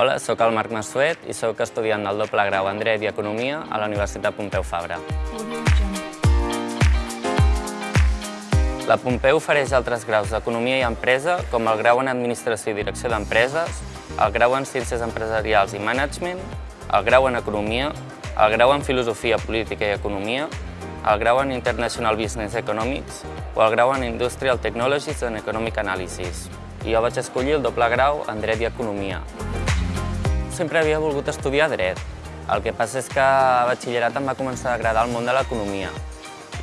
Hola, sóc el Marc Massuet i sóc estudiant del doble grau en Dret i Economia a la Universitat Pompeu Fabra. La Pompeu ofereix altres graus d'Economia i Empresa, com el grau en Administració i Direcció d'Empreses, el grau en Ciències Empresarials i Management, el grau en Economia, el grau en Filosofia, Política i Economia, el grau en International Business Economics o el grau en Industrial Technologies and Economic Analysis. I jo vaig escollir el doble grau en Dret i Economia. Sempre havia volgut estudiar Dret. El que passa és que a batxillerat em va començar a agradar el món de l'economia.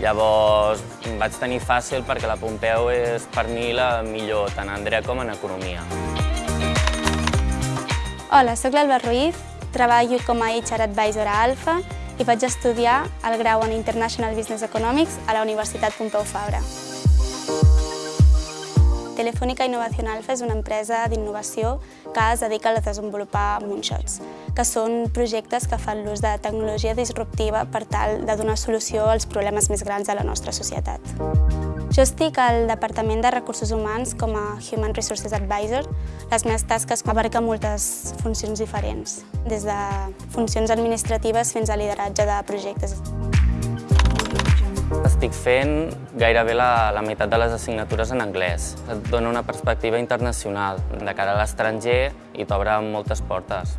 Llavors vaig tenir fàcil perquè la Pompeu és per mi la millor, tant en Dret com en Economia. Hola, sóc l'Alba Ruiz, treballo com a HR Advisor a Alfa i vaig estudiar el grau en International Business Economics a la Universitat Pompeu Fabra. Telefònica Innovació Alfa és una empresa d'innovació que es dedica a desenvolupar moonshots, que són projectes que fan l'ús de tecnologia disruptiva per tal de donar solució als problemes més grans de la nostra societat. Jo estic al Departament de Recursos Humans com a Human Resources Advisor. Les meves tasques abarquen moltes funcions diferents, des de funcions administratives fins a lideratge de projectes. Estic fent gairebé la, la meitat de les assignatures en anglès. Et dona una perspectiva internacional de cara a l'estranger i t'obre moltes portes.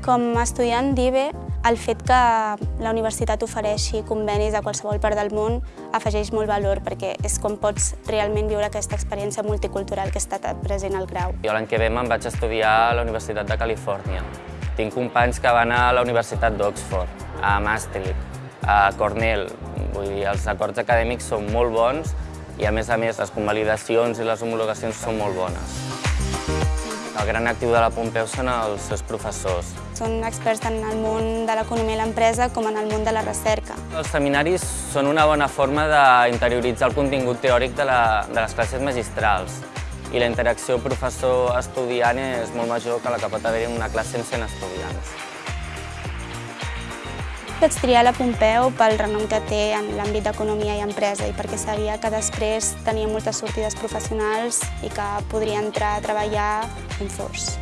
Com a estudiant d'IBE, el fet que la universitat ofereixi convenis a qualsevol part del món afegeix molt valor perquè és com pots realment viure aquesta experiència multicultural que estat present al grau. Jo l'any que ve me'n vaig estudiar a la Universitat de Califòrnia. Tinc companys que van a la Universitat d'Oxford, a Maastricht, a Cornell. Vull dir, els acords acadèmics són molt bons i a més a més les convalidacions i les homologacions són molt bones. El gran actiu de la Pompeu són els seus professors. Són experts tant en el món de l'economia i l'empresa com en el món de la recerca. Els seminaris són una bona forma d'interioritzar el contingut teòric de, la, de les classes magistrals i la interacció professor-estudiant és molt major que la que pot haver-hi en una classe amb 100 estudiants. Vaig triar la Pompeu pel renom que té en l'àmbit d'economia i empresa i perquè sabia que després tenia moltes sortides professionals i que podria entrar a treballar en forç.